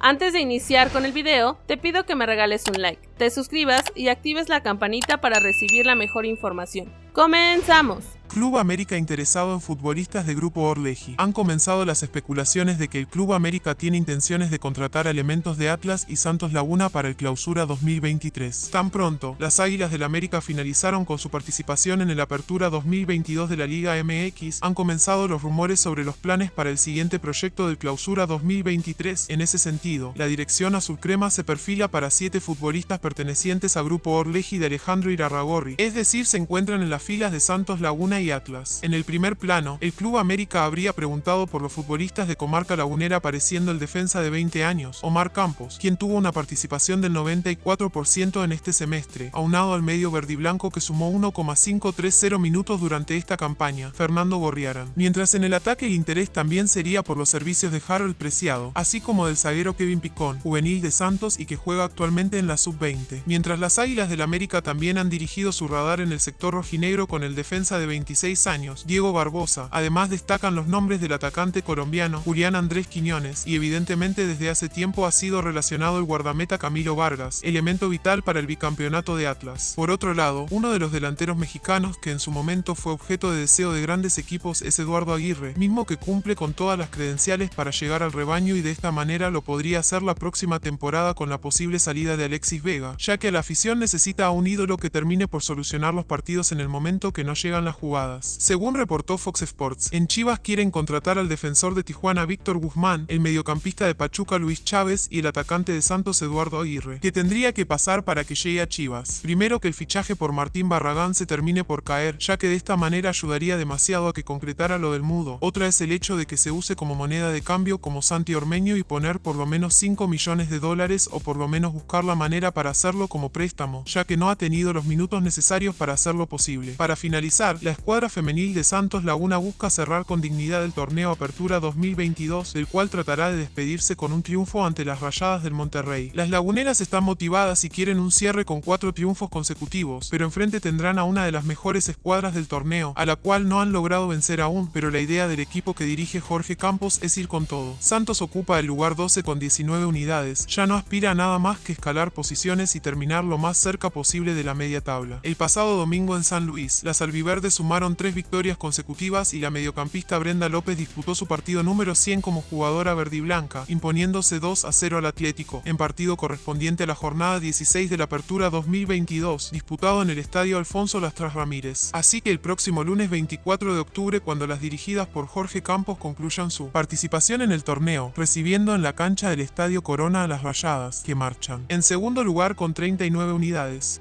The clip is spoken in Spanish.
Antes de iniciar con el video, te pido que me regales un like, te suscribas y actives la campanita para recibir la mejor información. ¡Comenzamos! Club América interesado en futbolistas de Grupo Orleji. Han comenzado las especulaciones de que el Club América tiene intenciones de contratar elementos de Atlas y Santos Laguna para el clausura 2023. Tan pronto, las Águilas del América finalizaron con su participación en el Apertura 2022 de la Liga MX, han comenzado los rumores sobre los planes para el siguiente proyecto del clausura 2023. En ese sentido, la dirección azul crema se perfila para siete futbolistas pertenecientes a Grupo Orleji de Alejandro Irarragorri, es decir, se encuentran en las filas de Santos Laguna y Atlas. En el primer plano, el Club América habría preguntado por los futbolistas de Comarca Lagunera apareciendo el defensa de 20 años, Omar Campos, quien tuvo una participación del 94% en este semestre, aunado al medio verdiblanco que sumó 1,530 minutos durante esta campaña, Fernando Gorriarán. Mientras en el ataque el interés también sería por los servicios de Harold Preciado, así como del zaguero Kevin Picón, juvenil de Santos y que juega actualmente en la sub-20. Mientras las Águilas del América también han dirigido su radar en el sector rojinegro con el defensa de 20 años, Diego Barbosa. Además destacan los nombres del atacante colombiano Julián Andrés Quiñones y evidentemente desde hace tiempo ha sido relacionado el guardameta Camilo Vargas, elemento vital para el bicampeonato de Atlas. Por otro lado, uno de los delanteros mexicanos que en su momento fue objeto de deseo de grandes equipos es Eduardo Aguirre, mismo que cumple con todas las credenciales para llegar al rebaño y de esta manera lo podría hacer la próxima temporada con la posible salida de Alexis Vega, ya que la afición necesita a un ídolo que termine por solucionar los partidos en el momento que no llegan las jugadas según reportó Fox Sports, en Chivas quieren contratar al defensor de Tijuana Víctor Guzmán, el mediocampista de Pachuca Luis Chávez y el atacante de Santos Eduardo Aguirre, que tendría que pasar para que llegue a Chivas. Primero que el fichaje por Martín Barragán se termine por caer, ya que de esta manera ayudaría demasiado a que concretara lo del mudo. Otra es el hecho de que se use como moneda de cambio como Santi Ormeño y poner por lo menos 5 millones de dólares o por lo menos buscar la manera para hacerlo como préstamo, ya que no ha tenido los minutos necesarios para hacerlo posible. Para finalizar, la escuadra femenil de Santos Laguna busca cerrar con dignidad el torneo Apertura 2022, del cual tratará de despedirse con un triunfo ante las Rayadas del Monterrey. Las laguneras están motivadas y quieren un cierre con cuatro triunfos consecutivos, pero enfrente tendrán a una de las mejores escuadras del torneo, a la cual no han logrado vencer aún, pero la idea del equipo que dirige Jorge Campos es ir con todo. Santos ocupa el lugar 12 con 19 unidades, ya no aspira a nada más que escalar posiciones y terminar lo más cerca posible de la media tabla. El pasado domingo en San Luis, las albiverdes sumaron tres victorias consecutivas y la mediocampista Brenda López disputó su partido número 100 como jugadora verdiblanca, imponiéndose 2 a 0 al Atlético, en partido correspondiente a la jornada 16 de la Apertura 2022, disputado en el Estadio Alfonso Lastras Ramírez. Así que el próximo lunes 24 de octubre, cuando las dirigidas por Jorge Campos concluyan su participación en el torneo, recibiendo en la cancha del Estadio Corona a las Rayadas, que marchan. En segundo con 39 unidades,